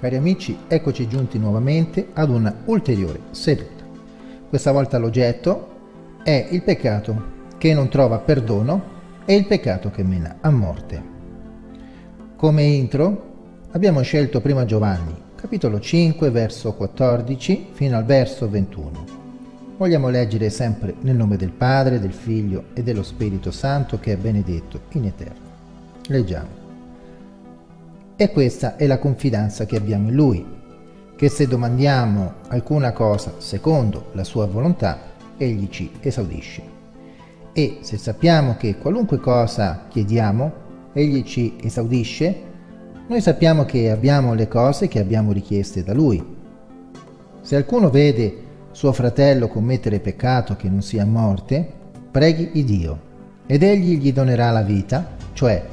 Cari amici, eccoci giunti nuovamente ad una ulteriore seduta. Questa volta l'oggetto è il peccato che non trova perdono e il peccato che mena a morte. Come intro abbiamo scelto prima Giovanni, capitolo 5, verso 14 fino al verso 21. Vogliamo leggere sempre nel nome del Padre, del Figlio e dello Spirito Santo che è benedetto in eterno. Leggiamo. E questa è la confidenza che abbiamo in Lui, che se domandiamo alcuna cosa secondo la sua volontà, Egli ci esaudisce e se sappiamo che qualunque cosa chiediamo, Egli ci esaudisce, noi sappiamo che abbiamo le cose che abbiamo richieste da Lui. Se alcuno vede suo fratello commettere peccato che non sia morte, preghi il Dio, ed Egli gli donerà la vita, cioè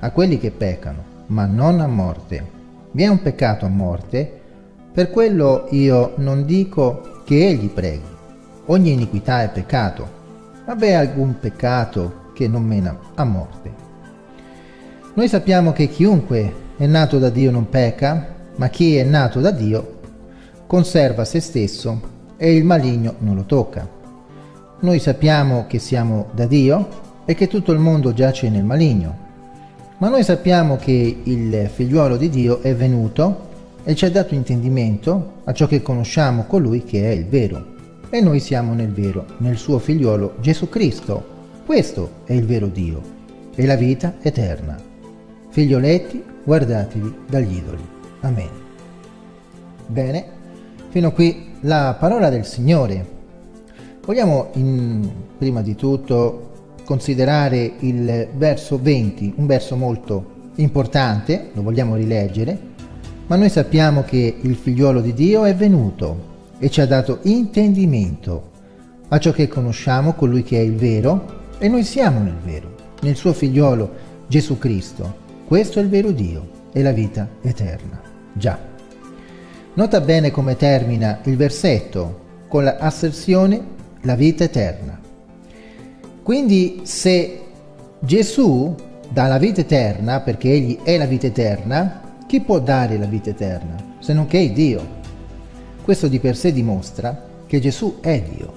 a quelli che peccano, ma non a morte. Vi è un peccato a morte, per quello io non dico che Egli preghi. Ogni iniquità è peccato, ma v'è alcun peccato che non mena a morte. Noi sappiamo che chiunque è nato da Dio non pecca, ma chi è nato da Dio conserva se stesso e il maligno non lo tocca. Noi sappiamo che siamo da Dio e che tutto il mondo giace nel maligno, ma noi sappiamo che il figliuolo di Dio è venuto e ci ha dato intendimento a ciò che conosciamo colui che è il vero e noi siamo nel vero, nel suo figliolo Gesù Cristo. Questo è il vero Dio e la vita eterna. Figlioletti, guardatevi dagli idoli. Amen. Bene, fino a qui la parola del Signore. Vogliamo in, prima di tutto considerare il verso 20, un verso molto importante, lo vogliamo rileggere, ma noi sappiamo che il figliuolo di Dio è venuto e ci ha dato intendimento a ciò che conosciamo, colui che è il vero, e noi siamo nel vero, nel suo figliolo Gesù Cristo. Questo è il vero Dio e la vita eterna. Già. Nota bene come termina il versetto con l'asserzione la vita eterna. Quindi se Gesù dà la vita eterna, perché Egli è la vita eterna, chi può dare la vita eterna se non che Dio? Questo di per sé dimostra che Gesù è Dio.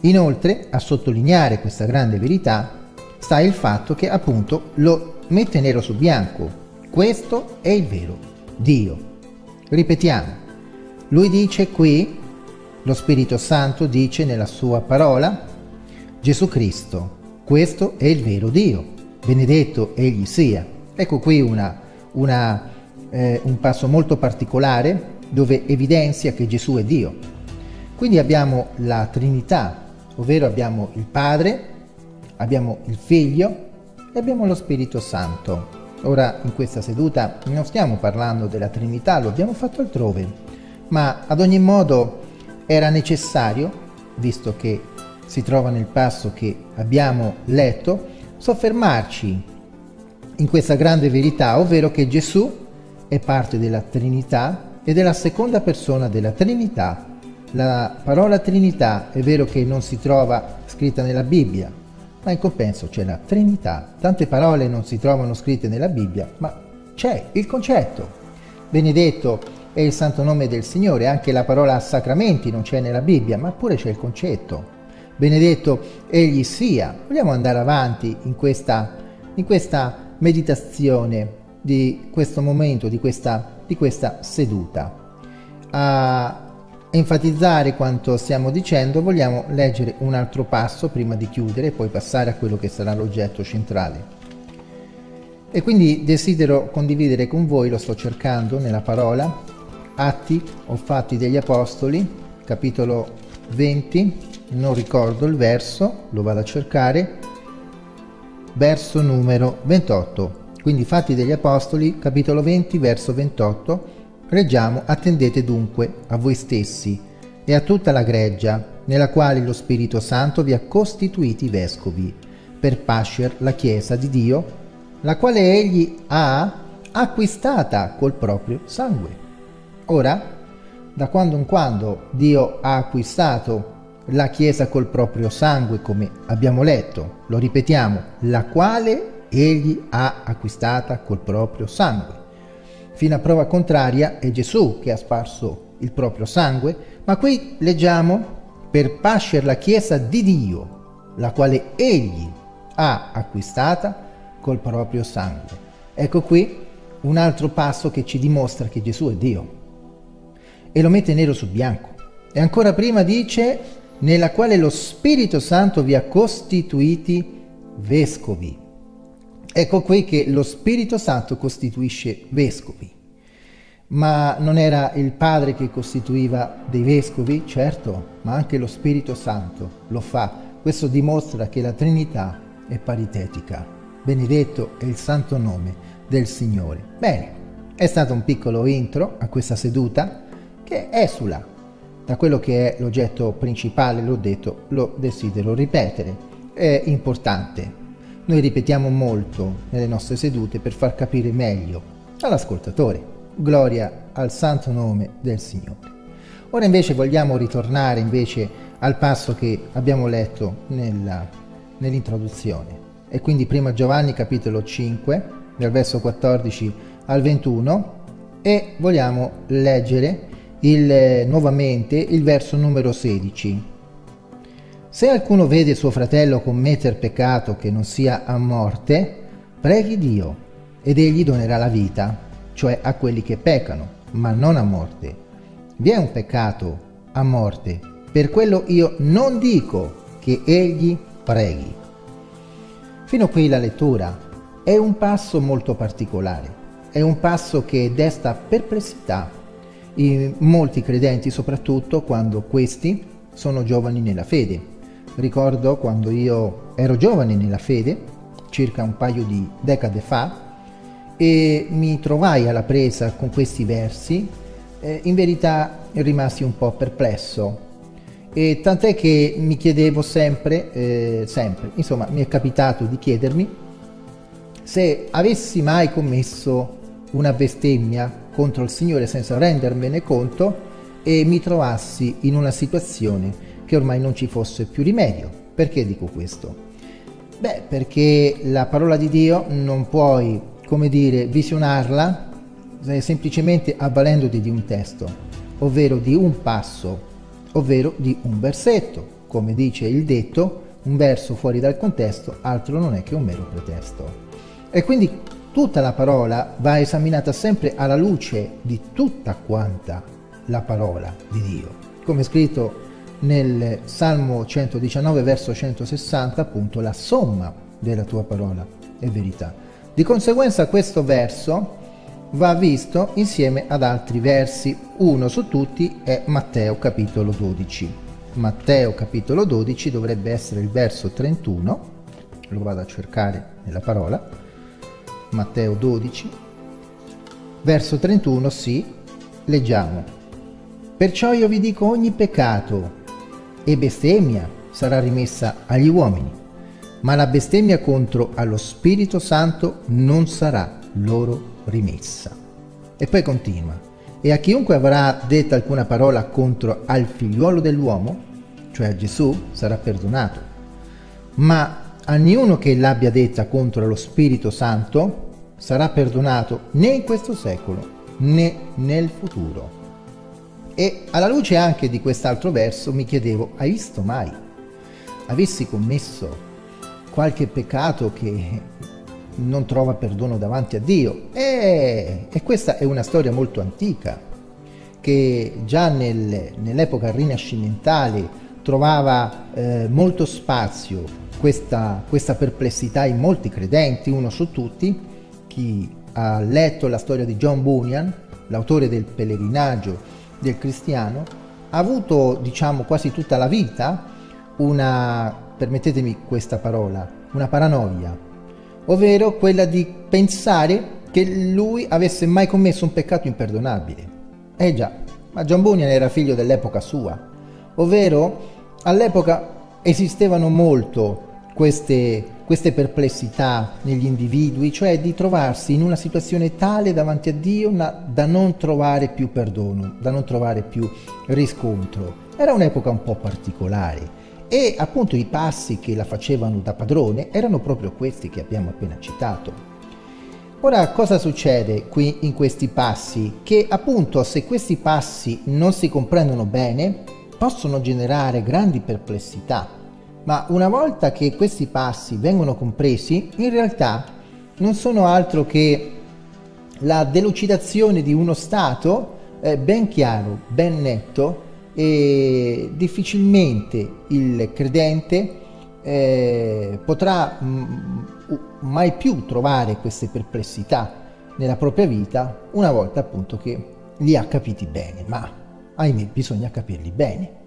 Inoltre, a sottolineare questa grande verità, sta il fatto che appunto lo mette nero su bianco. Questo è il vero Dio. Ripetiamo, lui dice qui, lo Spirito Santo dice nella sua parola, Gesù Cristo, questo è il vero Dio, benedetto egli sia. Ecco qui una, una, eh, un passo molto particolare dove evidenzia che Gesù è Dio. Quindi abbiamo la Trinità, ovvero abbiamo il Padre, abbiamo il Figlio e abbiamo lo Spirito Santo. Ora in questa seduta non stiamo parlando della Trinità, lo abbiamo fatto altrove, ma ad ogni modo era necessario, visto che si trova nel passo che abbiamo letto, soffermarci in questa grande verità, ovvero che Gesù è parte della Trinità ed è la seconda persona della Trinità. La parola Trinità è vero che non si trova scritta nella Bibbia, ma in compenso c'è la Trinità. Tante parole non si trovano scritte nella Bibbia, ma c'è il concetto. Benedetto è il santo nome del Signore, anche la parola sacramenti non c'è nella Bibbia, ma pure c'è il concetto. Benedetto egli sia. Vogliamo andare avanti in questa, in questa meditazione di questo momento, di questa di questa seduta. A enfatizzare quanto stiamo dicendo vogliamo leggere un altro passo prima di chiudere e poi passare a quello che sarà l'oggetto centrale. E quindi desidero condividere con voi, lo sto cercando nella parola, Atti o Fatti degli Apostoli, capitolo 20, non ricordo il verso, lo vado a cercare, verso numero 28. Quindi Fatti degli Apostoli, capitolo 20, verso 28, leggiamo Attendete dunque a voi stessi e a tutta la greggia, nella quale lo Spirito Santo vi ha costituiti vescovi, per pascer la Chiesa di Dio, la quale egli ha acquistata col proprio sangue. Ora, da quando in quando Dio ha acquistato la Chiesa col proprio sangue, come abbiamo letto, lo ripetiamo, la quale egli ha acquistata col proprio sangue. Fino a prova contraria è Gesù che ha sparso il proprio sangue, ma qui leggiamo per pascere la Chiesa di Dio, la quale egli ha acquistata col proprio sangue. Ecco qui un altro passo che ci dimostra che Gesù è Dio e lo mette nero su bianco. E ancora prima dice nella quale lo Spirito Santo vi ha costituiti vescovi. Ecco qui che lo Spirito Santo costituisce vescovi. Ma non era il Padre che costituiva dei vescovi? Certo, ma anche lo Spirito Santo lo fa. Questo dimostra che la Trinità è paritetica. Benedetto è il santo nome del Signore. Bene, è stato un piccolo intro a questa seduta che esula da quello che è l'oggetto principale, l'ho detto, lo desidero ripetere. È importante. Noi ripetiamo molto nelle nostre sedute per far capire meglio all'ascoltatore. Gloria al santo nome del Signore. Ora invece vogliamo ritornare invece al passo che abbiamo letto nell'introduzione. E quindi prima Giovanni capitolo 5, dal verso 14 al 21, e vogliamo leggere il, nuovamente il verso numero 16. Se alcuno vede suo fratello commettere peccato che non sia a morte, preghi Dio ed egli donerà la vita, cioè a quelli che peccano, ma non a morte. Vi è un peccato a morte, per quello io non dico che egli preghi. Fino qui la lettura è un passo molto particolare, è un passo che desta perplessità in molti credenti, soprattutto quando questi sono giovani nella fede. Ricordo quando io ero giovane nella fede, circa un paio di decade fa, e mi trovai alla presa con questi versi, eh, in verità rimasi un po' perplesso. E tant'è che mi chiedevo sempre, eh, sempre, insomma mi è capitato di chiedermi se avessi mai commesso una bestemmia contro il Signore senza rendermene conto e mi trovassi in una situazione che ormai non ci fosse più rimedio. Perché dico questo? Beh, perché la parola di Dio non puoi, come dire, visionarla eh, semplicemente avvalendoti di un testo, ovvero di un passo, ovvero di un versetto. Come dice il detto, un verso fuori dal contesto altro non è che un mero pretesto. E quindi Tutta la parola va esaminata sempre alla luce di tutta quanta la parola di Dio. Come scritto nel Salmo 119 verso 160 appunto la somma della tua parola è verità. Di conseguenza questo verso va visto insieme ad altri versi. Uno su tutti è Matteo capitolo 12. Matteo capitolo 12 dovrebbe essere il verso 31, lo vado a cercare nella parola, Matteo 12, verso 31, sì, leggiamo. Perciò io vi dico ogni peccato e bestemmia sarà rimessa agli uomini, ma la bestemmia contro allo Spirito Santo non sarà loro rimessa. E poi continua. E a chiunque avrà detta alcuna parola contro al figliuolo dell'uomo, cioè a Gesù, sarà perdonato. Ma a niuno che l'abbia detta contro lo Spirito Santo sarà perdonato né in questo secolo né nel futuro. E alla luce anche di quest'altro verso mi chiedevo, hai visto mai? Avessi commesso qualche peccato che non trova perdono davanti a Dio? E, e questa è una storia molto antica, che già nel, nell'epoca rinascimentale trovava eh, molto spazio questa, questa perplessità in molti credenti, uno su tutti, chi ha letto la storia di John Bunyan, l'autore del pellegrinaggio del cristiano, ha avuto, diciamo, quasi tutta la vita una, permettetemi questa parola, una paranoia, ovvero quella di pensare che lui avesse mai commesso un peccato imperdonabile. Eh già, ma John Bunyan era figlio dell'epoca sua, ovvero all'epoca esistevano molto queste, queste perplessità negli individui, cioè di trovarsi in una situazione tale davanti a Dio da non trovare più perdono, da non trovare più riscontro. Era un'epoca un po' particolare e appunto i passi che la facevano da padrone erano proprio questi che abbiamo appena citato. Ora cosa succede qui in questi passi? Che appunto se questi passi non si comprendono bene possono generare grandi perplessità, ma una volta che questi passi vengono compresi in realtà non sono altro che la delucidazione di uno stato eh, ben chiaro, ben netto e difficilmente il credente eh, potrà mh, mai più trovare queste perplessità nella propria vita una volta appunto che li ha capiti bene, ma ahimè bisogna capirli bene.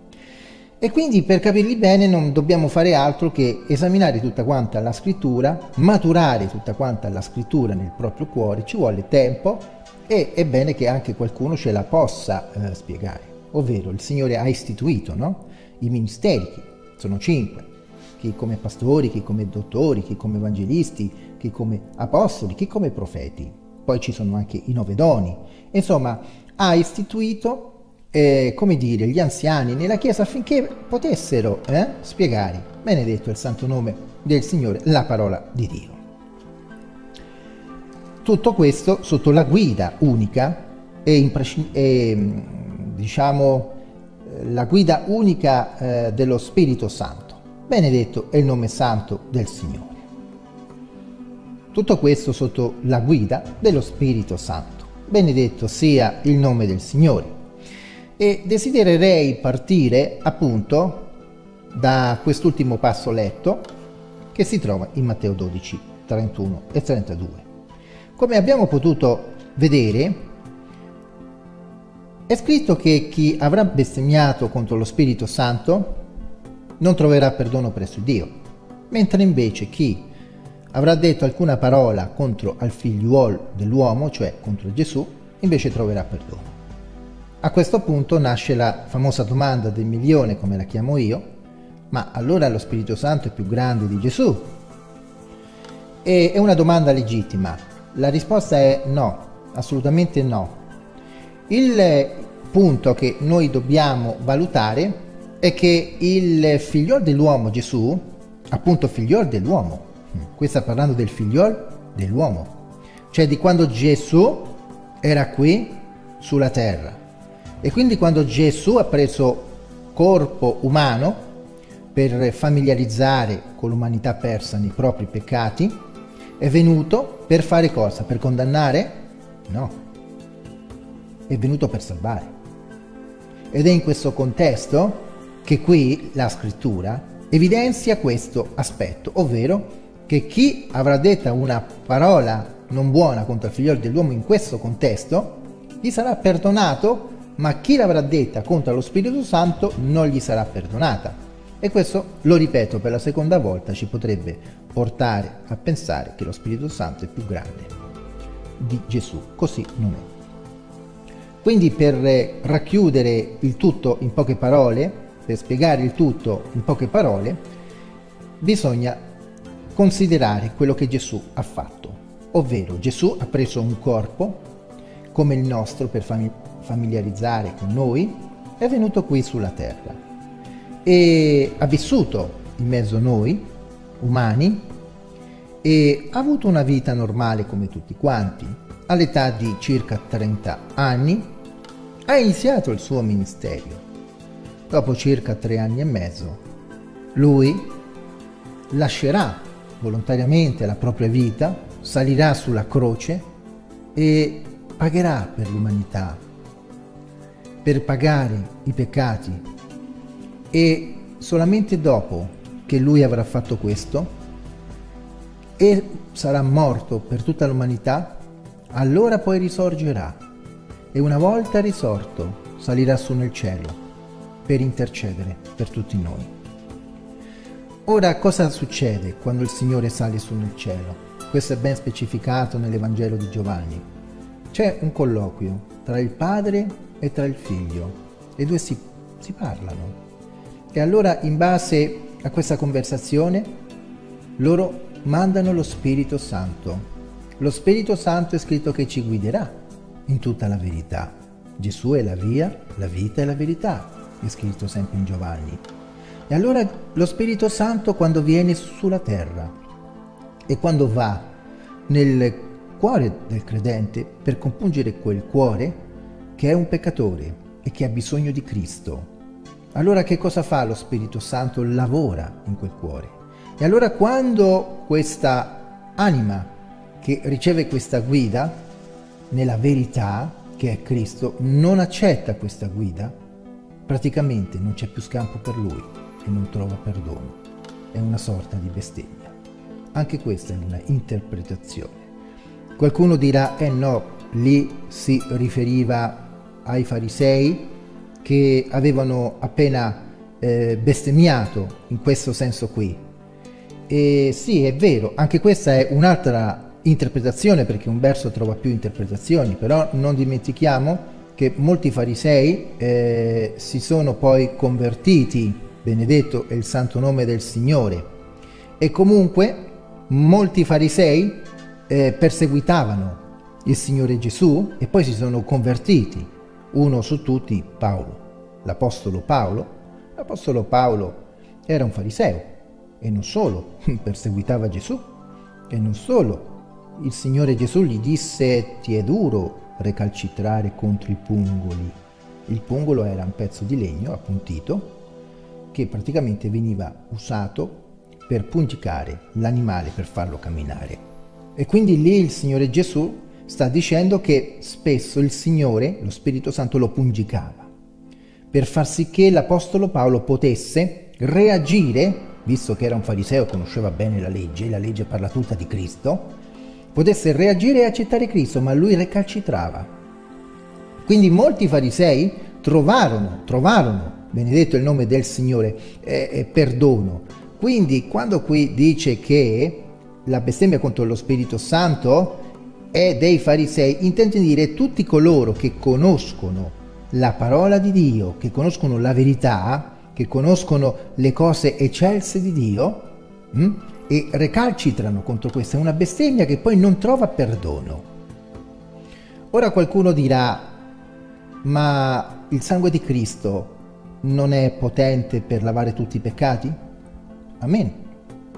E quindi per capirli bene non dobbiamo fare altro che esaminare tutta quanta la scrittura, maturare tutta quanta la scrittura nel proprio cuore, ci vuole tempo e è bene che anche qualcuno ce la possa eh, spiegare. Ovvero il Signore ha istituito no? i ministeri, sono cinque, chi come pastori, chi come dottori, chi come evangelisti, chi come apostoli, chi come profeti. Poi ci sono anche i nove doni. Insomma, ha istituito, eh, come dire, gli anziani nella Chiesa affinché potessero eh, spiegare, benedetto il santo nome del Signore, la parola di Dio. Tutto questo sotto la guida unica e, e diciamo la guida unica eh, dello Spirito Santo benedetto è il nome santo del Signore. Tutto questo sotto la guida dello Spirito Santo. Benedetto sia il nome del Signore. E desidererei partire appunto da quest'ultimo passo letto che si trova in Matteo 12, 31 e 32. Come abbiamo potuto vedere, è scritto che chi avrà bestemmiato contro lo Spirito Santo non troverà perdono presso Dio, mentre invece chi avrà detto alcuna parola contro al figliuolo dell'uomo, cioè contro Gesù, invece troverà perdono. A questo punto nasce la famosa domanda del milione, come la chiamo io, ma allora lo Spirito Santo è più grande di Gesù? E è una domanda legittima. La risposta è no, assolutamente no. Il punto che noi dobbiamo valutare è che il figliol dell'uomo Gesù, appunto figliol dell'uomo, qui sta parlando del figliol dell'uomo, cioè di quando Gesù era qui sulla terra. E quindi quando Gesù ha preso corpo umano per familiarizzare con l'umanità persa nei propri peccati, è venuto per fare cosa? Per condannare? No, è venuto per salvare. Ed è in questo contesto che qui la scrittura evidenzia questo aspetto, ovvero che chi avrà detta una parola non buona contro il figlio dell'uomo in questo contesto, gli sarà perdonato, ma chi l'avrà detta contro lo Spirito Santo non gli sarà perdonata. E questo, lo ripeto per la seconda volta, ci potrebbe portare a pensare che lo Spirito Santo è più grande di Gesù. Così non è. Quindi per racchiudere il tutto in poche parole, per spiegare il tutto in poche parole, bisogna considerare quello che Gesù ha fatto, ovvero Gesù ha preso un corpo come il nostro per familiarizzare con noi, è venuto qui sulla terra e ha vissuto in mezzo a noi, umani, e ha avuto una vita normale come tutti quanti. All'età di circa 30 anni ha iniziato il suo ministero dopo circa tre anni e mezzo, lui lascerà volontariamente la propria vita, salirà sulla croce e pagherà per l'umanità, per pagare i peccati e solamente dopo che lui avrà fatto questo e sarà morto per tutta l'umanità, allora poi risorgerà e una volta risorto salirà su nel cielo per intercedere per tutti noi. Ora cosa succede quando il Signore sale su nel cielo? Questo è ben specificato nell'Evangelo di Giovanni. C'è un colloquio tra il padre e tra il figlio. Le due si, si parlano. E allora in base a questa conversazione loro mandano lo Spirito Santo. Lo Spirito Santo è scritto che ci guiderà in tutta la verità. Gesù è la via, la vita e la verità è scritto sempre in Giovanni. E allora lo Spirito Santo quando viene sulla terra e quando va nel cuore del credente per compungere quel cuore che è un peccatore e che ha bisogno di Cristo. Allora che cosa fa lo Spirito Santo? Lavora in quel cuore. E allora quando questa anima che riceve questa guida nella verità, che è Cristo, non accetta questa guida, praticamente non c'è più scampo per lui e non trova perdono. È una sorta di bestemmia. Anche questa è una interpretazione. Qualcuno dirà, eh no, lì si riferiva ai farisei che avevano appena eh, bestemmiato in questo senso qui. E sì, è vero, anche questa è un'altra interpretazione perché un verso trova più interpretazioni, però non dimentichiamo che molti farisei eh, si sono poi convertiti, benedetto è il santo nome del Signore, e comunque molti farisei eh, perseguitavano il Signore Gesù e poi si sono convertiti, uno su tutti Paolo, l'Apostolo Paolo. L'Apostolo Paolo era un fariseo e non solo, perseguitava Gesù e non solo, il Signore Gesù gli disse ti è duro recalcitrare contro i pungoli. Il pungolo era un pezzo di legno appuntito che praticamente veniva usato per pungicare l'animale per farlo camminare. E quindi lì il Signore Gesù sta dicendo che spesso il Signore, lo Spirito Santo, lo pungicava per far sì che l'Apostolo Paolo potesse reagire, visto che era un fariseo conosceva bene la legge, la legge parla tutta di Cristo, potesse reagire e accettare Cristo, ma lui recalcitrava. Quindi molti farisei trovarono, trovarono, benedetto il nome del Signore, eh, eh, perdono. Quindi quando qui dice che la bestemmia contro lo Spirito Santo è dei farisei, intende dire tutti coloro che conoscono la parola di Dio, che conoscono la verità, che conoscono le cose eccelse di Dio, mh? Hm? e recalcitrano contro questa. È una bestemmia che poi non trova perdono. Ora qualcuno dirà, ma il sangue di Cristo non è potente per lavare tutti i peccati? Amen.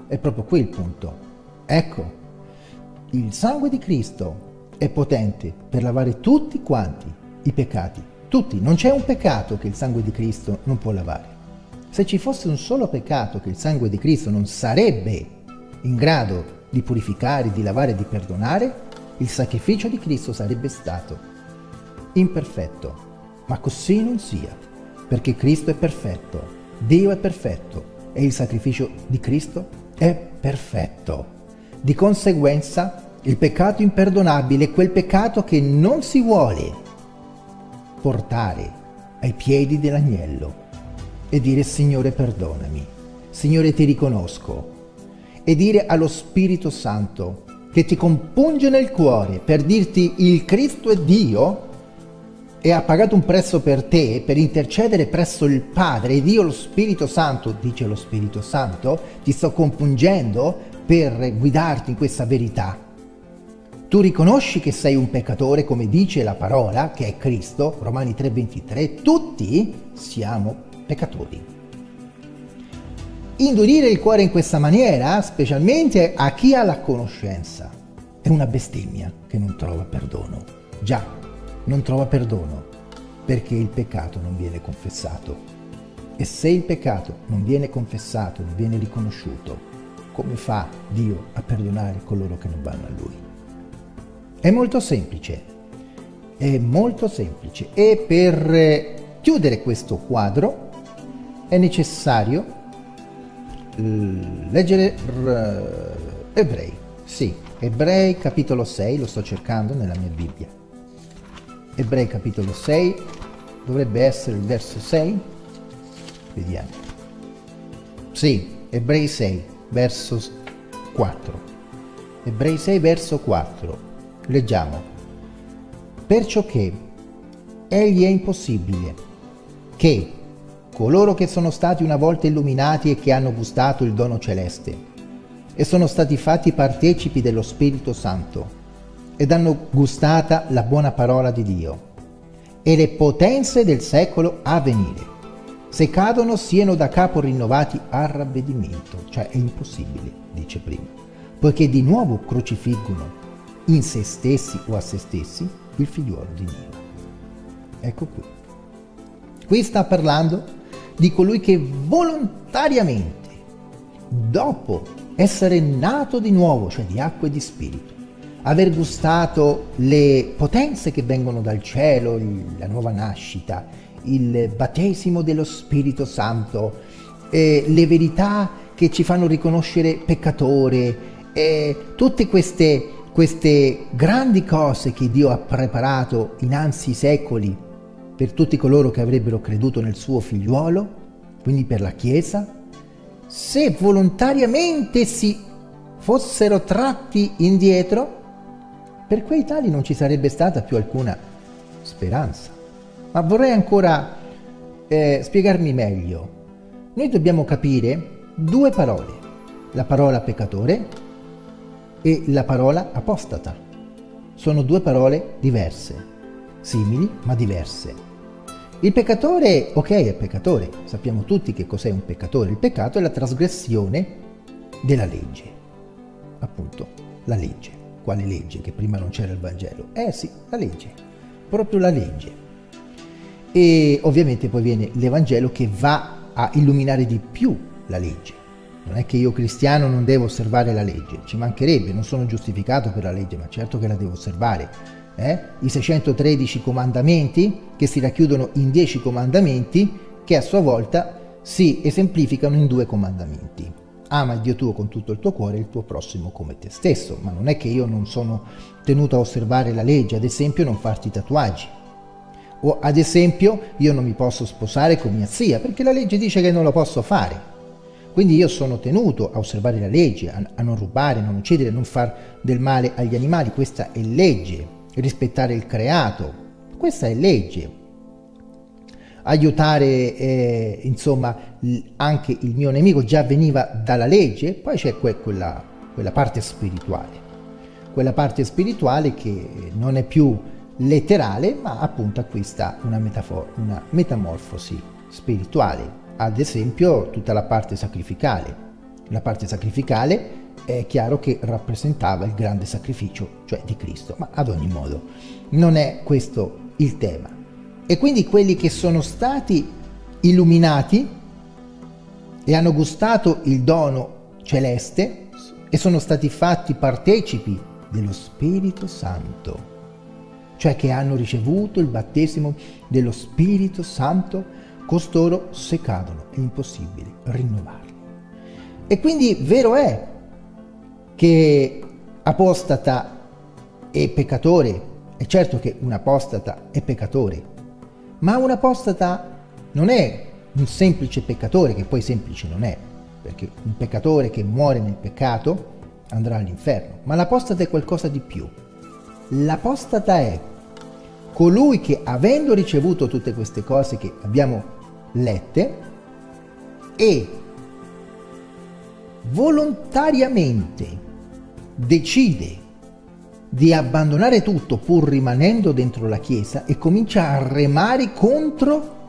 È proprio qui il punto. Ecco, il sangue di Cristo è potente per lavare tutti quanti i peccati. Tutti. Non c'è un peccato che il sangue di Cristo non può lavare. Se ci fosse un solo peccato che il sangue di Cristo non sarebbe in grado di purificare, di lavare di perdonare, il sacrificio di Cristo sarebbe stato imperfetto. Ma così non sia, perché Cristo è perfetto, Dio è perfetto e il sacrificio di Cristo è perfetto. Di conseguenza, il peccato imperdonabile è quel peccato che non si vuole portare ai piedi dell'agnello e dire Signore perdonami, Signore ti riconosco, e dire allo Spirito Santo che ti compunge nel cuore per dirti il Cristo è Dio e ha pagato un prezzo per te per intercedere presso il Padre. Ed io lo Spirito Santo, dice lo Spirito Santo, ti sto compungendo per guidarti in questa verità. Tu riconosci che sei un peccatore come dice la parola che è Cristo, Romani 3:23, tutti siamo peccatori. Indurire il cuore in questa maniera, specialmente a chi ha la conoscenza, è una bestemmia che non trova perdono. Già, non trova perdono perché il peccato non viene confessato. E se il peccato non viene confessato, non viene riconosciuto, come fa Dio a perdonare coloro che non vanno a Lui? È molto semplice, è molto semplice e per chiudere questo quadro è necessario leggere Ebrei, sì, Ebrei capitolo 6, lo sto cercando nella mia Bibbia. Ebrei capitolo 6, dovrebbe essere il verso 6, vediamo. Sì, Ebrei 6, verso 4. Ebrei 6, verso 4. Leggiamo. Perciò che egli è impossibile che coloro che sono stati una volta illuminati e che hanno gustato il dono celeste e sono stati fatti partecipi dello Spirito Santo ed hanno gustata la buona parola di Dio e le potenze del secolo a venire. Se cadono siano da capo rinnovati a ravvedimento, cioè è impossibile, dice prima, poiché di nuovo crocifiggono in se stessi o a se stessi il figliuolo di Dio. Ecco qui. Qui sta parlando di colui che volontariamente, dopo essere nato di nuovo, cioè di acqua e di spirito, aver gustato le potenze che vengono dal cielo, la nuova nascita, il battesimo dello Spirito Santo, eh, le verità che ci fanno riconoscere peccatore, eh, tutte queste, queste grandi cose che Dio ha preparato innanzi secoli per tutti coloro che avrebbero creduto nel suo figliuolo, quindi per la Chiesa, se volontariamente si fossero tratti indietro, per quei tali non ci sarebbe stata più alcuna speranza. Ma vorrei ancora eh, spiegarmi meglio. Noi dobbiamo capire due parole, la parola peccatore e la parola apostata. Sono due parole diverse, simili ma diverse. Il peccatore, ok, è peccatore, sappiamo tutti che cos'è un peccatore. Il peccato è la trasgressione della legge, appunto, la legge. Quale legge? Che prima non c'era il Vangelo. Eh sì, la legge, proprio la legge. E ovviamente poi viene l'Evangelo che va a illuminare di più la legge. Non è che io cristiano non devo osservare la legge, ci mancherebbe, non sono giustificato per la legge, ma certo che la devo osservare eh? i 613 comandamenti che si racchiudono in 10 comandamenti che a sua volta si esemplificano in due comandamenti. Ama il Dio tuo con tutto il tuo cuore e il tuo prossimo come te stesso, ma non è che io non sono tenuto a osservare la legge, ad esempio non farti tatuaggi. O ad esempio io non mi posso sposare con mia zia perché la legge dice che non lo posso fare. Quindi io sono tenuto a osservare la legge, a, a non rubare, non uccidere, non far del male agli animali, questa è legge rispettare il creato. Questa è legge. Aiutare eh, insomma anche il mio nemico già veniva dalla legge, poi c'è que quella, quella parte spirituale. Quella parte spirituale che non è più letterale, ma appunto acquista una, una metamorfosi spirituale. Ad esempio tutta la parte sacrificale. La parte sacrificale è chiaro che rappresentava il grande sacrificio, cioè di Cristo, ma ad ogni modo non è questo il tema. E quindi quelli che sono stati illuminati e hanno gustato il dono celeste e sono stati fatti partecipi dello Spirito Santo, cioè che hanno ricevuto il battesimo dello Spirito Santo, costoro se cadono è impossibile rinnovarli. E quindi vero è che apostata e peccatore, è certo che un apostata è peccatore, ma un apostata non è un semplice peccatore, che poi semplice non è, perché un peccatore che muore nel peccato andrà all'inferno, ma l'apostata è qualcosa di più. L'apostata è colui che avendo ricevuto tutte queste cose che abbiamo lette e volontariamente decide di abbandonare tutto pur rimanendo dentro la Chiesa e comincia a remare contro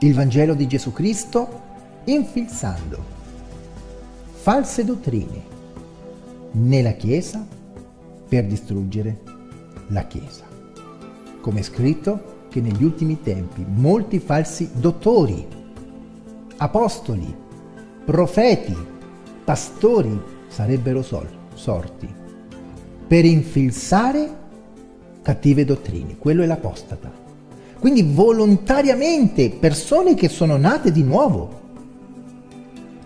il Vangelo di Gesù Cristo infilzando false dottrine nella Chiesa per distruggere la Chiesa. Come è scritto che negli ultimi tempi molti falsi dottori, apostoli, profeti, pastori sarebbero sorti per infilzare cattive dottrine. Quello è l'apostata. Quindi volontariamente persone che sono nate di nuovo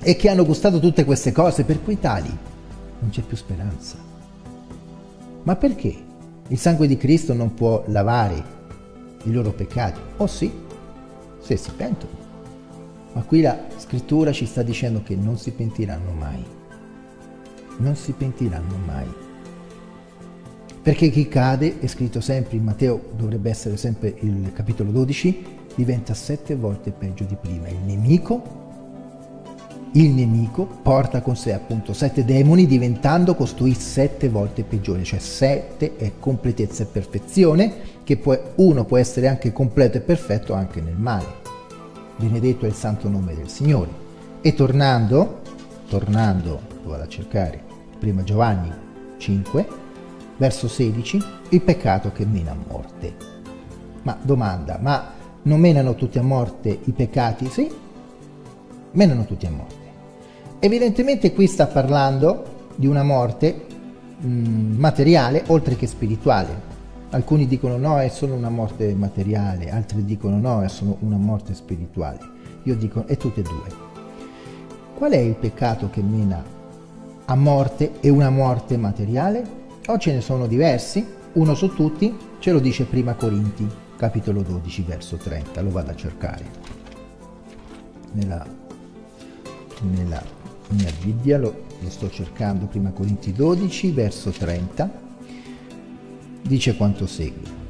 e che hanno gustato tutte queste cose, per quei tali non c'è più speranza. Ma perché? Il sangue di Cristo non può lavare i loro peccati? Oh sì, se si pentono. Ma qui la scrittura ci sta dicendo che non si pentiranno mai non si pentiranno mai. Perché chi cade, è scritto sempre in Matteo, dovrebbe essere sempre il capitolo 12, diventa sette volte peggio di prima. Il nemico, il nemico porta con sé appunto sette demoni diventando costui sette volte peggiore, cioè sette è completezza e perfezione, che poi uno può essere anche completo e perfetto anche nel male. Benedetto è il santo nome del Signore. E tornando, tornando, lo vado a cercare, prima Giovanni 5, verso 16, il peccato che mena a morte. Ma domanda, ma non menano tutti a morte i peccati? Sì, menano tutti a morte. Evidentemente qui sta parlando di una morte mh, mm, materiale oltre che spirituale. Alcuni dicono no, è solo una morte materiale, altri dicono no, è solo una morte spirituale. Io dico è tutte e due. Qual è il peccato che mena a morte e una morte materiale? O ce ne sono diversi, uno su tutti, ce lo dice prima Corinti, capitolo 12, verso 30, lo vado a cercare. Nella, nella mia Bibbia lo, lo sto cercando, prima Corinti 12, verso 30, dice quanto segue.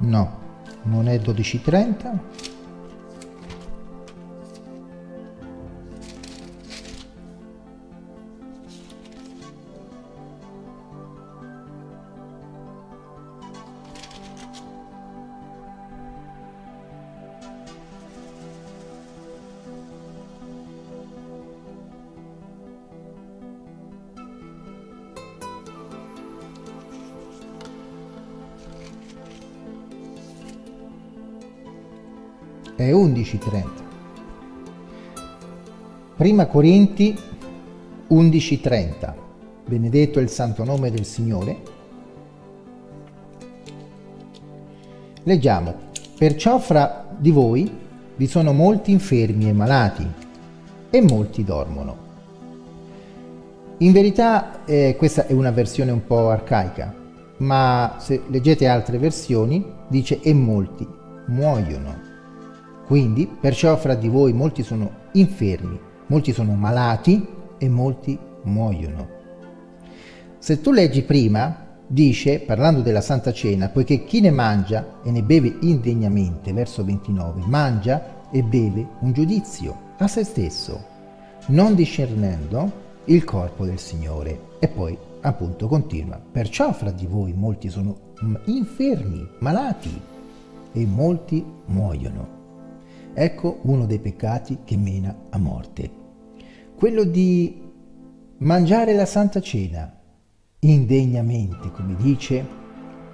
no non è 12.30 è 11.30. Prima Corinti 11.30. Benedetto è il santo nome del Signore. Leggiamo. Perciò fra di voi vi sono molti infermi e malati e molti dormono. In verità eh, questa è una versione un po' arcaica, ma se leggete altre versioni dice e molti muoiono. Quindi, perciò fra di voi molti sono infermi, molti sono malati e molti muoiono. Se tu leggi prima, dice, parlando della Santa Cena, poiché chi ne mangia e ne beve indegnamente, verso 29, mangia e beve un giudizio a se stesso, non discernendo il corpo del Signore. E poi appunto continua, perciò fra di voi molti sono infermi, malati e molti muoiono. Ecco uno dei peccati che mena a morte. Quello di mangiare la Santa Cena indegnamente, come dice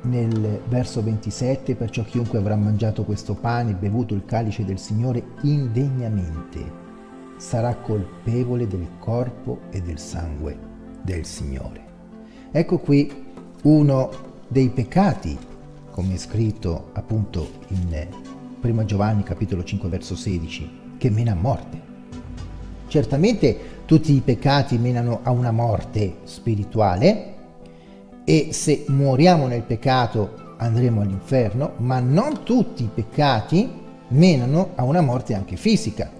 nel verso 27, perciò chiunque avrà mangiato questo pane e bevuto il calice del Signore indegnamente sarà colpevole del corpo e del sangue del Signore. Ecco qui uno dei peccati, come è scritto appunto in 1 Giovanni capitolo 5 verso 16, che mena a morte. Certamente tutti i peccati menano a una morte spirituale e se moriamo nel peccato andremo all'inferno, ma non tutti i peccati menano a una morte anche fisica.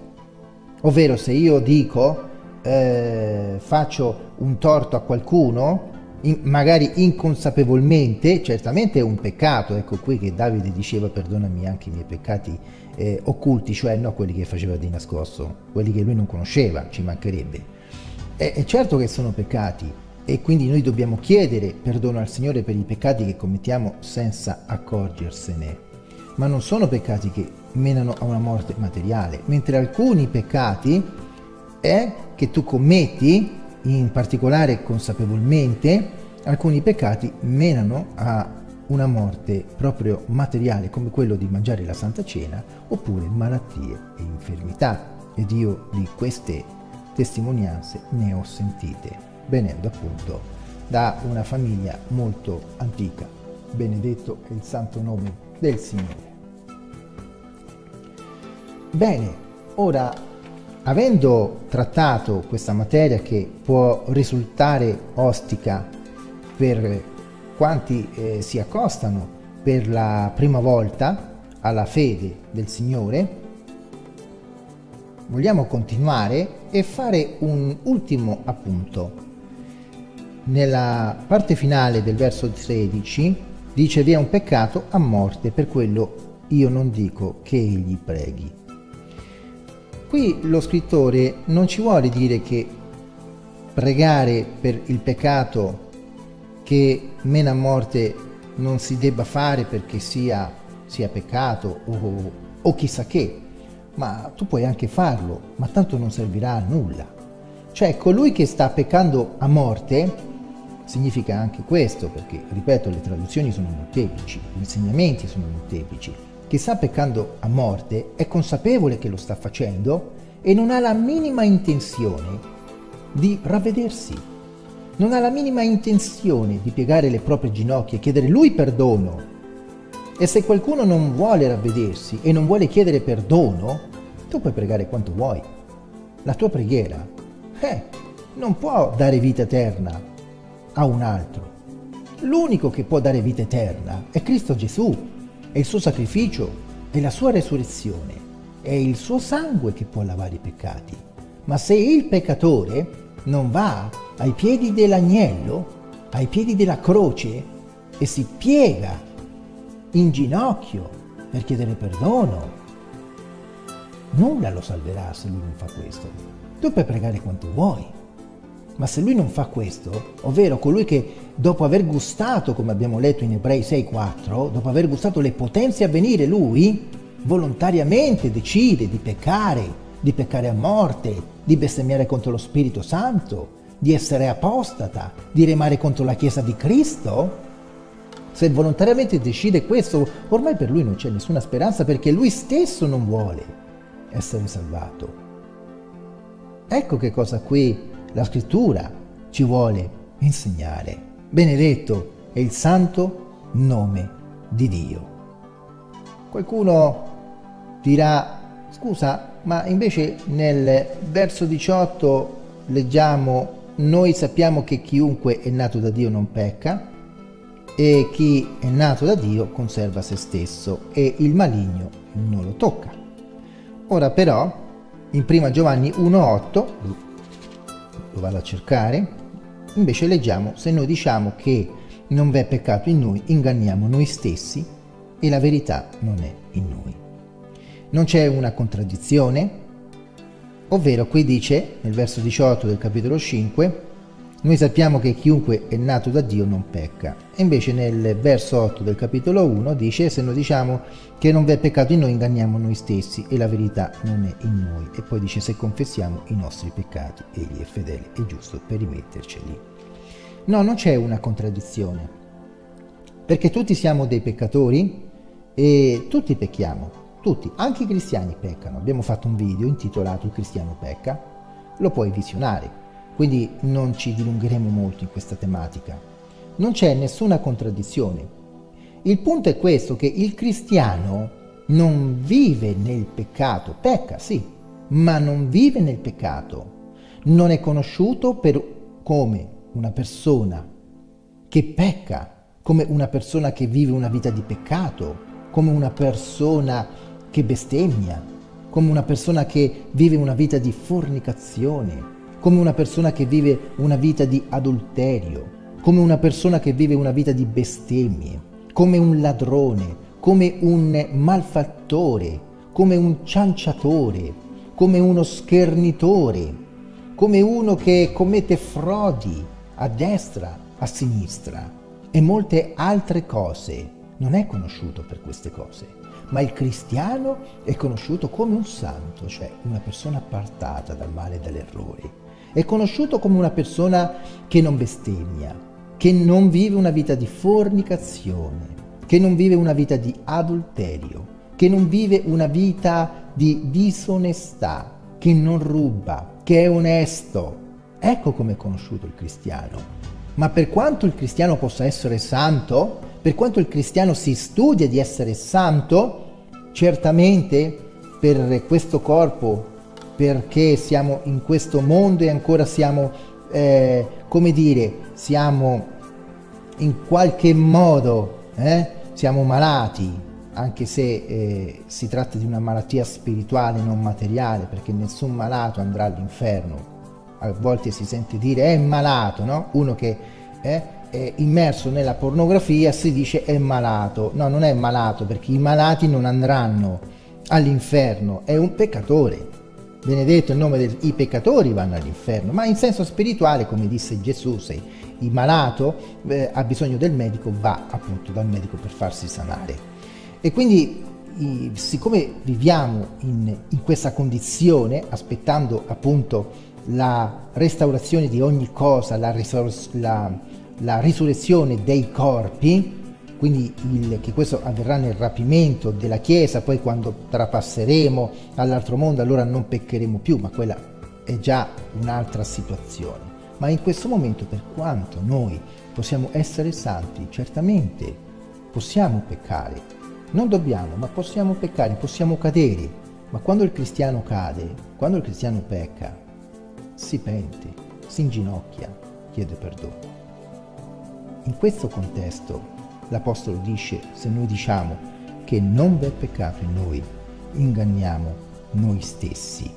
Ovvero se io dico eh, faccio un torto a qualcuno, in, magari inconsapevolmente, certamente è un peccato, ecco qui che Davide diceva perdonami anche i miei peccati eh, occulti, cioè no quelli che faceva di nascosto, quelli che lui non conosceva, ci mancherebbe. È, è certo che sono peccati e quindi noi dobbiamo chiedere perdono al Signore per i peccati che commettiamo senza accorgersene, ma non sono peccati che menano a una morte materiale, mentre alcuni peccati è che tu commetti in particolare consapevolmente, alcuni peccati menano a una morte proprio materiale come quello di mangiare la Santa Cena oppure malattie e infermità. Ed io di queste testimonianze ne ho sentite, venendo appunto da una famiglia molto antica. Benedetto è il santo nome del Signore. Bene, ora Avendo trattato questa materia che può risultare ostica per quanti eh, si accostano per la prima volta alla fede del Signore, vogliamo continuare e fare un ultimo appunto. Nella parte finale del verso 13 dice vi è un peccato a morte, per quello io non dico che egli preghi. Qui lo scrittore non ci vuole dire che pregare per il peccato che mena a morte non si debba fare perché sia, sia peccato o, o chissà che, ma tu puoi anche farlo, ma tanto non servirà a nulla. Cioè colui che sta peccando a morte significa anche questo, perché ripeto le traduzioni sono molteplici, gli insegnamenti sono molteplici. Chi sta peccando a morte è consapevole che lo sta facendo e non ha la minima intenzione di ravvedersi. Non ha la minima intenzione di piegare le proprie ginocchia e chiedere lui perdono. E se qualcuno non vuole ravvedersi e non vuole chiedere perdono, tu puoi pregare quanto vuoi. La tua preghiera, eh, non può dare vita eterna a un altro. L'unico che può dare vita eterna è Cristo Gesù, è il suo sacrificio, è la sua resurrezione, è il suo sangue che può lavare i peccati. Ma se il peccatore non va ai piedi dell'agnello, ai piedi della croce e si piega in ginocchio per chiedere perdono. Nulla lo salverà se lui non fa questo. Tu puoi pregare quanto vuoi, ma se lui non fa questo, ovvero colui che dopo aver gustato, come abbiamo letto in Ebrei 6.4, dopo aver gustato le potenze a venire, lui volontariamente decide di peccare, di peccare a morte, di bestemmiare contro lo Spirito Santo, di essere apostata, di remare contro la Chiesa di Cristo? Se volontariamente decide questo, ormai per lui non c'è nessuna speranza perché lui stesso non vuole essere salvato. Ecco che cosa qui la scrittura ci vuole insegnare. Benedetto è il santo nome di Dio. Qualcuno dirà, scusa, ma invece nel verso 18 leggiamo noi sappiamo che chiunque è nato da Dio non pecca e chi è nato da Dio conserva se stesso e il maligno non lo tocca. Ora però in 1 Giovanni 1.8, lo vado a cercare, invece leggiamo se noi diciamo che non v'è peccato in noi, inganniamo noi stessi e la verità non è in noi. Non c'è una contraddizione, ovvero qui dice, nel verso 18 del capitolo 5, noi sappiamo che chiunque è nato da Dio non pecca. E invece nel verso 8 del capitolo 1 dice se noi diciamo che non v'è peccato in noi inganniamo noi stessi e la verità non è in noi. E poi dice se confessiamo i nostri peccati egli è fedele e giusto per rimetterceli. No, non c'è una contraddizione. Perché tutti siamo dei peccatori e tutti pecchiamo. Tutti, anche i cristiani peccano. Abbiamo fatto un video intitolato Il cristiano pecca, lo puoi visionare, quindi non ci dilungheremo molto in questa tematica. Non c'è nessuna contraddizione. Il punto è questo, che il cristiano non vive nel peccato, pecca sì, ma non vive nel peccato. Non è conosciuto per, come una persona che pecca, come una persona che vive una vita di peccato, come una persona che bestemmia, come una persona che vive una vita di fornicazione, come una persona che vive una vita di adulterio, come una persona che vive una vita di bestemmie, come un ladrone, come un malfattore, come un cianciatore, come uno schernitore, come uno che commette frodi a destra, a sinistra e molte altre cose. Non è conosciuto per queste cose ma il cristiano è conosciuto come un santo, cioè una persona appartata dal male e dall'errore. È conosciuto come una persona che non bestemmia, che non vive una vita di fornicazione, che non vive una vita di adulterio, che non vive una vita di disonestà, che non ruba, che è onesto. Ecco come è conosciuto il cristiano. Ma per quanto il cristiano possa essere santo, per quanto il cristiano si studia di essere santo, certamente per questo corpo, perché siamo in questo mondo e ancora siamo, eh, come dire, siamo in qualche modo, eh, siamo malati, anche se eh, si tratta di una malattia spirituale, non materiale, perché nessun malato andrà all'inferno. A volte si sente dire è malato, no? Uno che eh, è immerso nella pornografia si dice è malato. No, non è malato perché i malati non andranno all'inferno, è un peccatore. Benedetto il nome dei peccatori vanno all'inferno, ma in senso spirituale, come disse Gesù, se il malato eh, ha bisogno del medico, va appunto dal medico per farsi sanare. E quindi i, siccome viviamo in, in questa condizione, aspettando appunto la restaurazione di ogni cosa, la, la, la risurrezione dei corpi, quindi il, che questo avverrà nel rapimento della Chiesa, poi quando trapasseremo all'altro mondo allora non peccheremo più, ma quella è già un'altra situazione. Ma in questo momento, per quanto noi possiamo essere santi, certamente possiamo peccare, non dobbiamo, ma possiamo peccare, possiamo cadere, ma quando il cristiano cade, quando il cristiano pecca, si pente, si inginocchia, chiede perdono. In questo contesto l'Apostolo dice, se noi diciamo che non v'è peccato in noi, inganniamo noi stessi.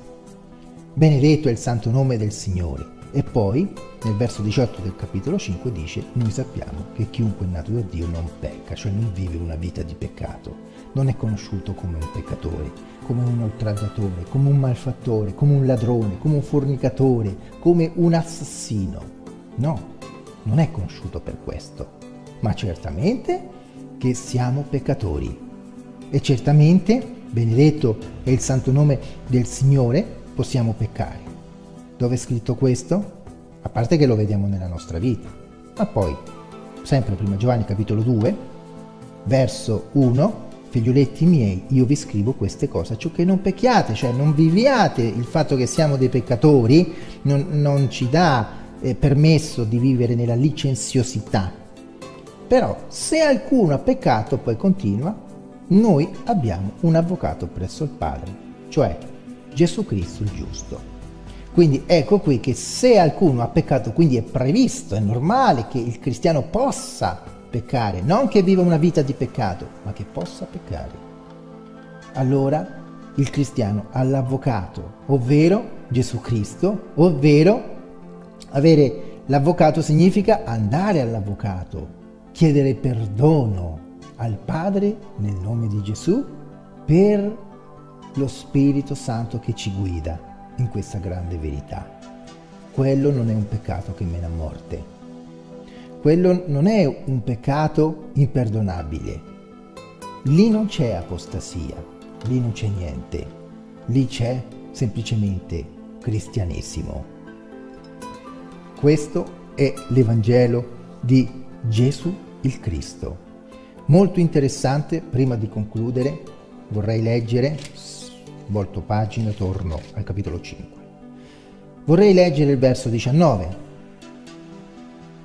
Benedetto è il santo nome del Signore. E poi, nel verso 18 del capitolo 5, dice, noi sappiamo che chiunque è nato da Dio non pecca, cioè non vive una vita di peccato, non è conosciuto come un peccatore, come un oltraggiatore, come un malfattore, come un ladrone, come un fornicatore, come un assassino. No, non è conosciuto per questo ma certamente che siamo peccatori. E certamente, benedetto è il santo nome del Signore, possiamo peccare. Dove è scritto questo? A parte che lo vediamo nella nostra vita. Ma poi, sempre prima Giovanni capitolo 2, verso 1, figlioletti miei, io vi scrivo queste cose, ciò che non pecchiate, cioè non viviate il fatto che siamo dei peccatori, non, non ci dà eh, permesso di vivere nella licenziosità, però se alcuno ha peccato, poi continua, noi abbiamo un avvocato presso il Padre, cioè Gesù Cristo il giusto. Quindi ecco qui che se alcuno ha peccato, quindi è previsto, è normale che il cristiano possa peccare, non che viva una vita di peccato, ma che possa peccare. Allora il cristiano ha l'avvocato, ovvero Gesù Cristo, ovvero avere l'avvocato significa andare all'avvocato, chiedere perdono al Padre nel nome di Gesù per lo Spirito Santo che ci guida in questa grande verità. Quello non è un peccato che mena a morte. Quello non è un peccato imperdonabile. Lì non c'è apostasia, lì non c'è niente. Lì c'è semplicemente cristianesimo. Questo è l'Evangelo di Gesù il Cristo. Molto interessante, prima di concludere vorrei leggere, volto pagina, torno al capitolo 5. Vorrei leggere il verso 19.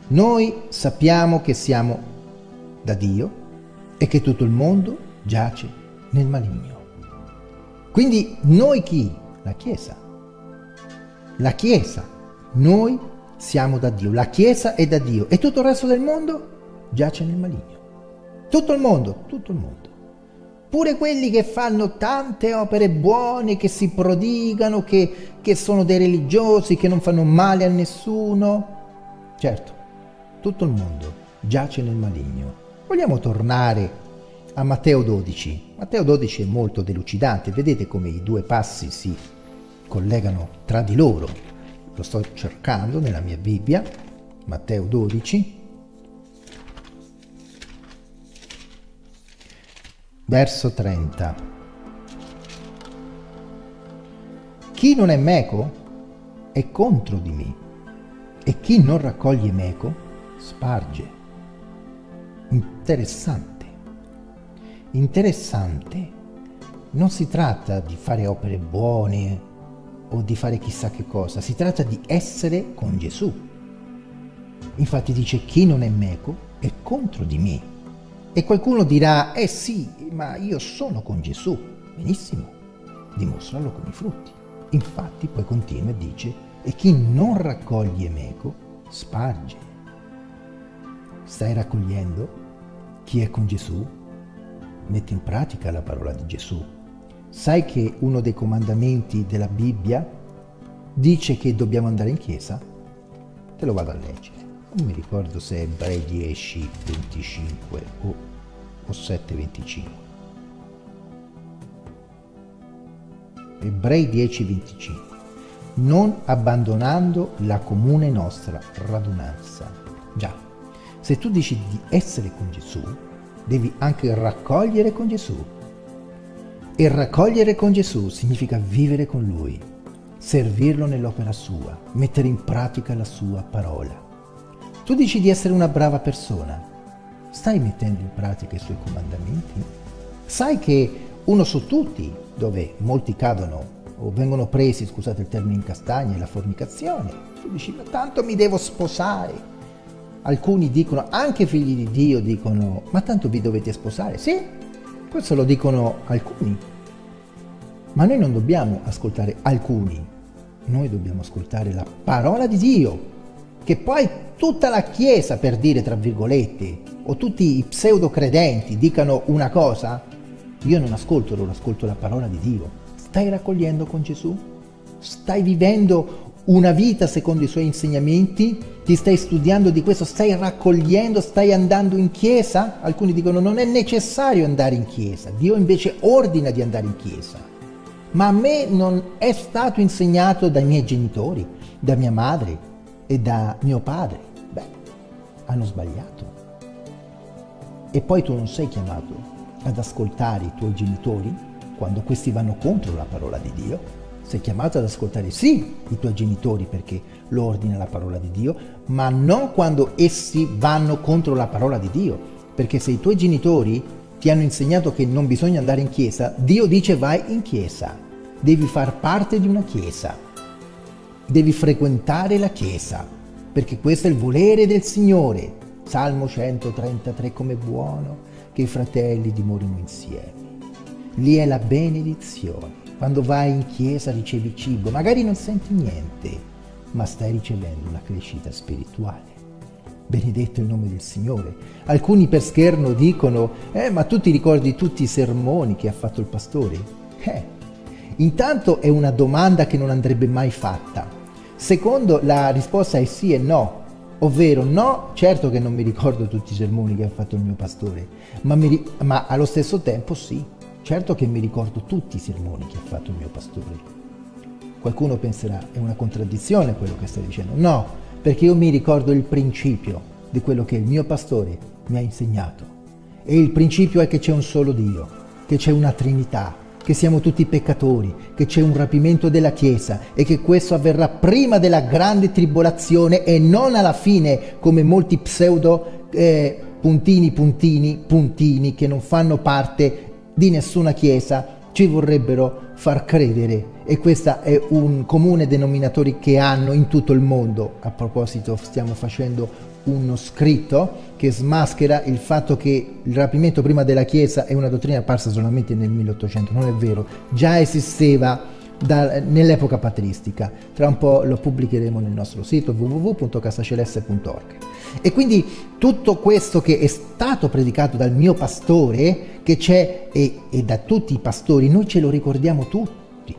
Noi sappiamo che siamo da Dio e che tutto il mondo giace nel maligno. Quindi noi chi? La Chiesa. La Chiesa. Noi siamo da Dio. La Chiesa è da Dio. E tutto il resto del mondo? Giace nel maligno. Tutto il mondo, tutto il mondo. Pure quelli che fanno tante opere buone, che si prodigano, che, che sono dei religiosi, che non fanno male a nessuno. Certo, tutto il mondo giace nel maligno. Vogliamo tornare a Matteo 12. Matteo 12 è molto delucidante, vedete come i due passi si collegano tra di loro. Lo sto cercando nella mia Bibbia, Matteo 12, Verso 30. Chi non è meco è contro di me e chi non raccoglie meco sparge. Interessante. Interessante. Non si tratta di fare opere buone o di fare chissà che cosa, si tratta di essere con Gesù. Infatti dice chi non è meco è contro di me e qualcuno dirà, eh sì, ma io sono con Gesù. Benissimo, dimostralo con i frutti. Infatti poi continua e dice, e chi non raccoglie meco, sparge. Stai raccogliendo? Chi è con Gesù? Metti in pratica la parola di Gesù. Sai che uno dei comandamenti della Bibbia dice che dobbiamo andare in chiesa? Te lo vado a leggere non mi ricordo se è Ebrei 10, 25 o, o 7, 25. Ebrei 10:25, non abbandonando la comune nostra radunanza. Già, se tu dici di essere con Gesù, devi anche raccogliere con Gesù. E raccogliere con Gesù significa vivere con Lui, servirlo nell'opera sua, mettere in pratica la sua parola. Tu dici di essere una brava persona, stai mettendo in pratica i suoi comandamenti? Sai che uno su tutti, dove molti cadono o vengono presi, scusate il termine in castagne, la fornicazione, tu dici ma tanto mi devo sposare, alcuni dicono, anche figli di Dio dicono, ma tanto vi dovete sposare. Sì, questo lo dicono alcuni. Ma noi non dobbiamo ascoltare alcuni, noi dobbiamo ascoltare la parola di Dio, che poi tutta la Chiesa, per dire tra virgolette, o tutti i pseudo credenti dicano una cosa, io non ascolto loro, ascolto la parola di Dio. Stai raccogliendo con Gesù? Stai vivendo una vita secondo i suoi insegnamenti? Ti stai studiando di questo? Stai raccogliendo? Stai andando in chiesa? Alcuni dicono non è necessario andare in chiesa. Dio invece ordina di andare in chiesa. Ma a me non è stato insegnato dai miei genitori, da mia madre e da mio padre. Beh, hanno sbagliato. E poi tu non sei chiamato ad ascoltare i tuoi genitori quando questi vanno contro la parola di Dio? Sei chiamato ad ascoltare sì i tuoi genitori perché lo ordina la parola di Dio, ma non quando essi vanno contro la parola di Dio. Perché se i tuoi genitori ti hanno insegnato che non bisogna andare in chiesa, Dio dice vai in chiesa. Devi far parte di una chiesa. Devi frequentare la chiesa, perché questo è il volere del Signore. Salmo 133, come buono che i fratelli dimorino insieme. Lì è la benedizione. Quando vai in chiesa ricevi cibo, magari non senti niente, ma stai ricevendo una crescita spirituale. Benedetto il nome del Signore. Alcuni per scherno dicono, eh, ma tu ti ricordi tutti i sermoni che ha fatto il pastore? Eh, intanto è una domanda che non andrebbe mai fatta. Secondo, la risposta è sì e no. Ovvero, no, certo che non mi ricordo tutti i sermoni che ha fatto il mio pastore, ma, mi, ma allo stesso tempo sì. Certo che mi ricordo tutti i sermoni che ha fatto il mio pastore. Qualcuno penserà, è una contraddizione quello che stai dicendo. No, perché io mi ricordo il principio di quello che il mio pastore mi ha insegnato. E il principio è che c'è un solo Dio, che c'è una Trinità, che siamo tutti peccatori, che c'è un rapimento della Chiesa e che questo avverrà prima della grande tribolazione e non alla fine come molti pseudo eh, puntini, puntini, puntini che non fanno parte di nessuna chiesa ci vorrebbero far credere e questo è un comune denominatore che hanno in tutto il mondo. A proposito stiamo facendo uno scritto che smaschera il fatto che il rapimento prima della Chiesa è una dottrina apparsa solamente nel 1800, non è vero, già esisteva nell'epoca patristica. Tra un po' lo pubblicheremo nel nostro sito www.casaceleste.org. E quindi tutto questo che è stato predicato dal mio pastore, che c'è e, e da tutti i pastori, noi ce lo ricordiamo tutti,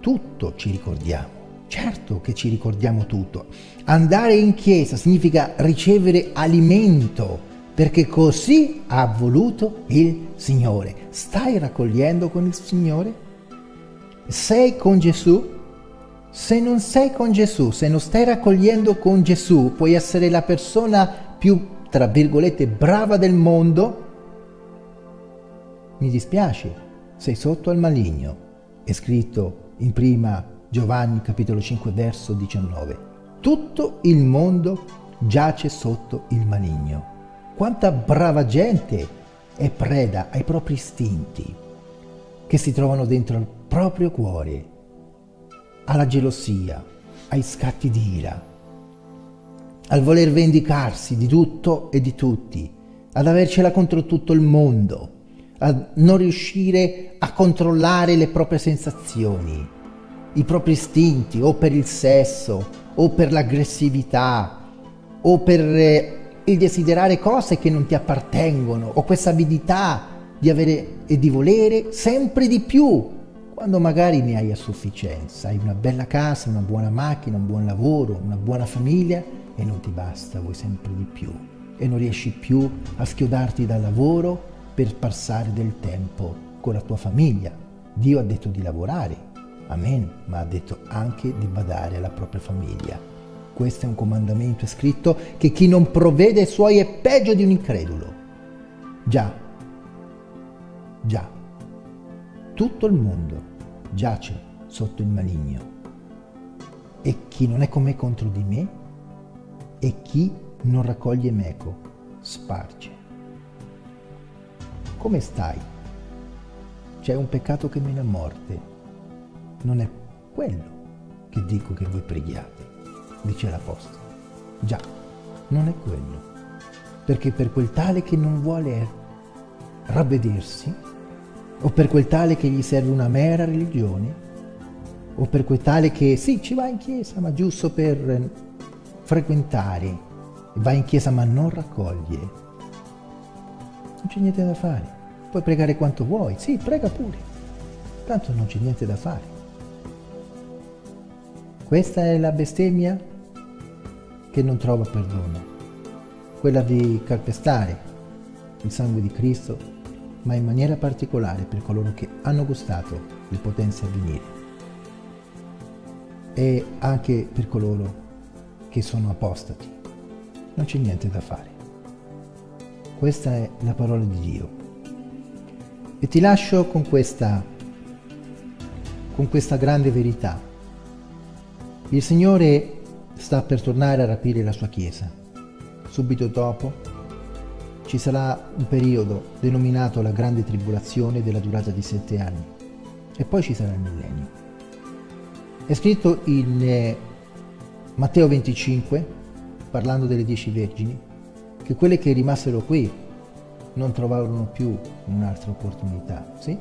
tutto ci ricordiamo. Certo che ci ricordiamo tutto. Andare in chiesa significa ricevere alimento, perché così ha voluto il Signore. Stai raccogliendo con il Signore? Sei con Gesù? Se non sei con Gesù, se non stai raccogliendo con Gesù, puoi essere la persona più, tra virgolette, brava del mondo? Mi dispiace, sei sotto al maligno. È scritto in prima Giovanni capitolo 5 verso 19. Tutto il mondo giace sotto il maligno. Quanta brava gente è preda ai propri istinti che si trovano dentro il proprio cuore alla gelosia, ai scatti di ira, al voler vendicarsi di tutto e di tutti, ad avercela contro tutto il mondo, a non riuscire a controllare le proprie sensazioni, i propri istinti o per il sesso o per l'aggressività o per eh, il desiderare cose che non ti appartengono o questa avidità di avere e di volere sempre di più quando magari ne hai a sufficienza, hai una bella casa, una buona macchina, un buon lavoro, una buona famiglia e non ti basta, vuoi sempre di più. E non riesci più a schiodarti dal lavoro per passare del tempo con la tua famiglia. Dio ha detto di lavorare, Amen, ma ha detto anche di badare alla propria famiglia. Questo è un comandamento scritto che chi non provvede ai suoi è peggio di un incredulo. Già, già, tutto il mondo giace sotto il maligno. E chi non è con me contro di me, e chi non raccoglie meco, sparge. Come stai? C'è un peccato che mena a morte. Non è quello che dico che voi preghiate, dice l'Apostolo. Già, non è quello. Perché per quel tale che non vuole ravvedersi, o per quel tale che gli serve una mera religione, o per quel tale che sì, ci va in chiesa, ma giusto per frequentare, va in chiesa ma non raccoglie, non c'è niente da fare. Puoi pregare quanto vuoi, sì, prega pure, tanto non c'è niente da fare. Questa è la bestemmia che non trova perdono, quella di calpestare il sangue di Cristo, ma in maniera particolare per coloro che hanno gustato le potenze a venire e anche per coloro che sono apostati. Non c'è niente da fare. Questa è la parola di Dio. E ti lascio con questa, con questa grande verità. Il Signore sta per tornare a rapire la sua Chiesa. Subito dopo ci sarà un periodo denominato la Grande Tribolazione della durata di sette anni e poi ci sarà il millennio. È scritto in eh, Matteo 25, parlando delle dieci vergini, che quelle che rimasero qui non trovarono più un'altra opportunità, sì?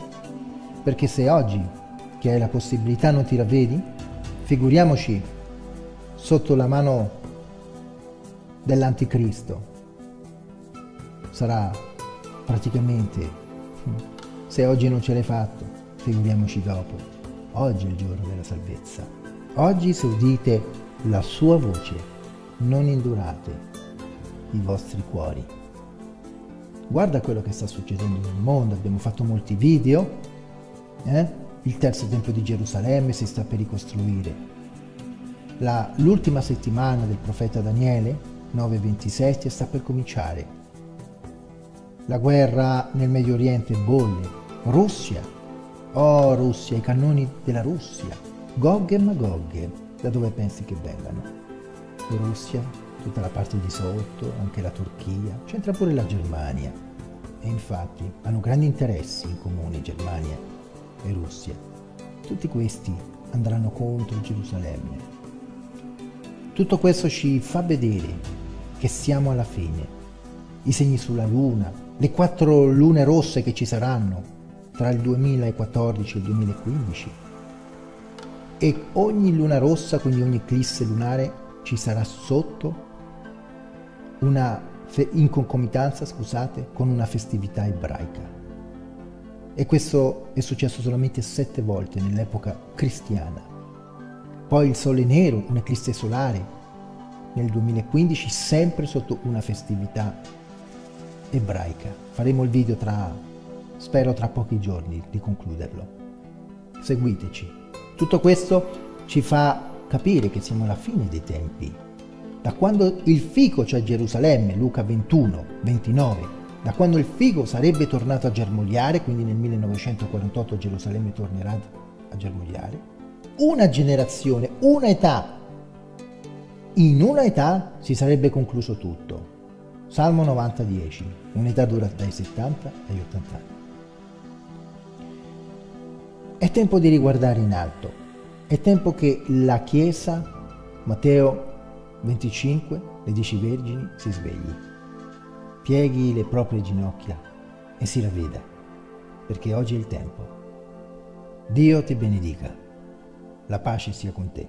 Perché se oggi, che hai la possibilità, non ti ravvedi, figuriamoci sotto la mano dell'anticristo. Sarà praticamente, se oggi non ce l'hai fatto, figuriamoci dopo. Oggi è il giorno della salvezza. Oggi se udite la sua voce, non indurate i vostri cuori. Guarda quello che sta succedendo nel mondo, abbiamo fatto molti video, eh? Il terzo tempio di Gerusalemme si sta per ricostruire. l'ultima settimana del profeta Daniele, 9-27, sta per cominciare. La guerra nel Medio Oriente bolle, Russia Oh Russia, i cannoni della Russia, Gog e Magog, da dove pensi che vengano? Russia, tutta la parte di sotto, anche la Turchia, c'entra pure la Germania. E infatti hanno grandi interessi in comune Germania e Russia. Tutti questi andranno contro Gerusalemme. Tutto questo ci fa vedere che siamo alla fine. I segni sulla luna, le quattro lune rosse che ci saranno, tra il 2014 e il 2015 e ogni luna rossa, quindi ogni eclisse lunare, ci sarà sotto una in concomitanza, scusate, con una festività ebraica. E questo è successo solamente sette volte nell'epoca cristiana. Poi il Sole Nero, un'eclisse solare, nel 2015, sempre sotto una festività ebraica. Faremo il video tra Spero tra pochi giorni di concluderlo. Seguiteci. Tutto questo ci fa capire che siamo alla fine dei tempi. Da quando il fico c'è a Gerusalemme, Luca 21, 29, da quando il figo sarebbe tornato a germogliare, quindi nel 1948 Gerusalemme tornerà a germogliare, una generazione, una età, in una età si sarebbe concluso tutto. Salmo 90, 10, un'età dura dai 70 agli 80 anni. È tempo di riguardare in alto. È tempo che la Chiesa, Matteo 25, le dieci vergini, si svegli. Pieghi le proprie ginocchia e si ravveda, perché oggi è il tempo. Dio ti benedica. La pace sia con te.